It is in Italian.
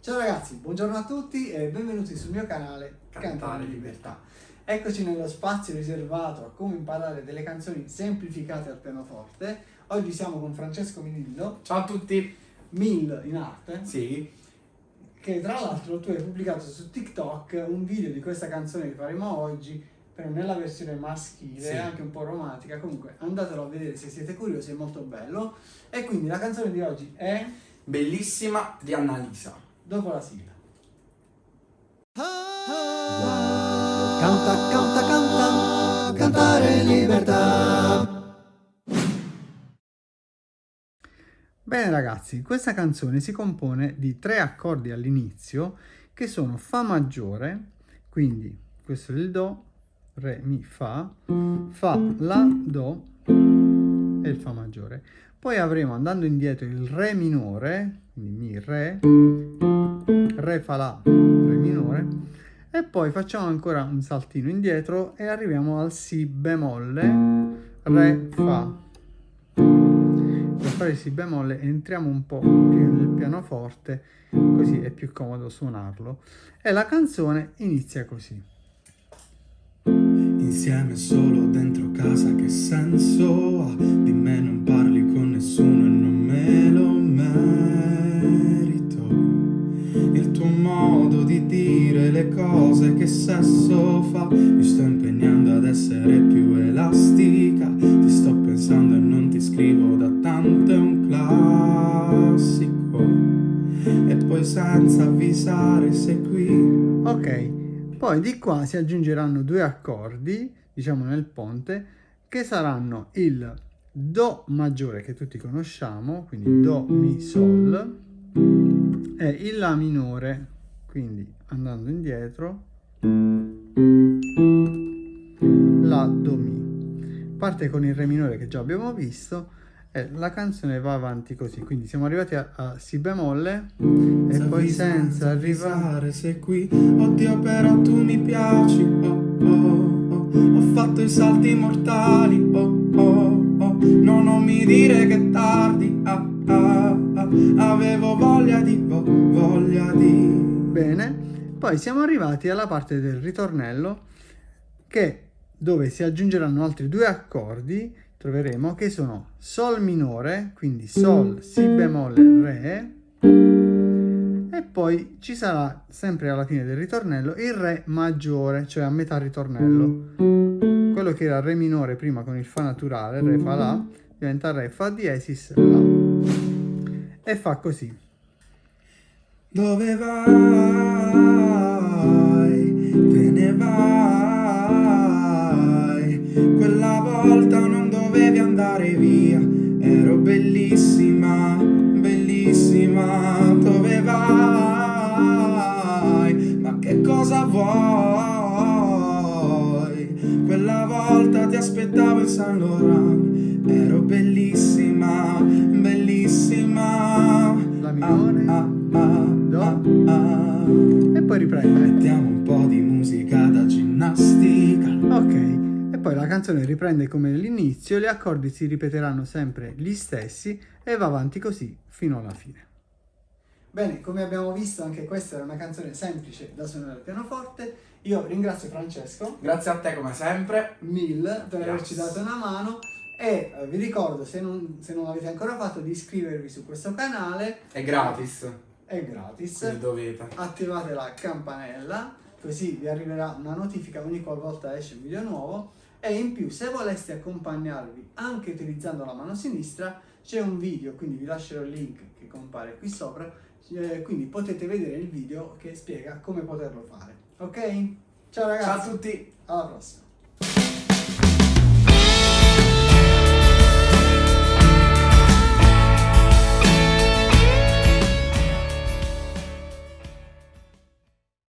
Ciao ragazzi, buongiorno a tutti e benvenuti sul mio canale Cantare Libertà. Eccoci nello spazio riservato a come imparare delle canzoni semplificate al pianoforte. Oggi siamo con Francesco Milillo. Ciao a tutti. Mil in arte. Sì. Che tra l'altro tu hai pubblicato su TikTok un video di questa canzone che faremo oggi però nella versione maschile, sì. anche un po' romantica, comunque andatelo a vedere se siete curiosi, è molto bello. E quindi la canzone di oggi è... Bellissima di Annalisa. Dopo la sigla. Canta, canta, canta, cantare libertà. Bene ragazzi, questa canzone si compone di tre accordi all'inizio che sono Fa maggiore, quindi questo è il Do, Re, Mi, Fa, Fa, La, Do e il Fa maggiore. Poi avremo andando indietro il Re minore, quindi Mi, Re, Re, Fa, La, Re minore e poi facciamo ancora un saltino indietro e arriviamo al Si bemolle, Re, Fa. Per fare il Si bemolle entriamo un po' più nel pianoforte, così è più comodo suonarlo. E la canzone inizia così. Insieme solo dentro casa che senso ha? Di me non sesso fa Mi sto impegnando ad essere più elastica. Ti sto pensando e non ti scrivo da tanto è un classico. E poi senza avvisare sei qui. Ok poi di qua si aggiungeranno due accordi, diciamo nel ponte, che saranno il Do maggiore che tutti conosciamo, quindi Do, Mi, Sol, e il La minore, quindi andando indietro, La, Do, Mi. Parte con il Re minore che già abbiamo visto, e la canzone va avanti così quindi siamo arrivati a, a Si bemolle e poi senza arrivare sei qui oddio però tu mi piaci oh, oh, oh. ho fatto i salti mortali oh, oh, oh. no non mi dire che tardi ah, ah, ah. avevo voglia di oh, voglia di bene poi siamo arrivati alla parte del ritornello che dove si aggiungeranno altri due accordi troveremo che sono Sol minore, quindi Sol, Si bemolle, Re, e poi ci sarà sempre alla fine del ritornello il Re maggiore, cioè a metà ritornello. Quello che era Re minore prima con il Fa naturale, Re Fa La, diventa Re Fa diesis La. E fa così. Dove vai? Te ne vai? Quella volta non dovevi andare via Ero bellissima, bellissima Dove vai? Ma che cosa vuoi? Quella volta ti aspettavo in San Laurent Ero bellissima, bellissima ah, ah, ah, ah. Poi riprende Mettiamo un po' di musica da ginnastica Ok e poi la canzone riprende come all'inizio, gli accordi si ripeteranno sempre gli stessi e va avanti così fino alla fine. Bene, come abbiamo visto anche questa era una canzone semplice da suonare al pianoforte. Io ringrazio Francesco. Grazie a te come sempre. Mille per yes. averci dato una mano e eh, vi ricordo se non, se non l'avete ancora fatto di iscrivervi su questo canale. È gratis. È gratis. Quindi dovete. Attivate la campanella così vi arriverà una notifica ogni qualvolta esce un video nuovo. E in più se voleste accompagnarvi anche utilizzando la mano sinistra c'è un video quindi vi lascerò il link che compare qui sopra eh, quindi potete vedere il video che spiega come poterlo fare. Ok? Ciao ragazzi. Ciao a tutti. Alla prossima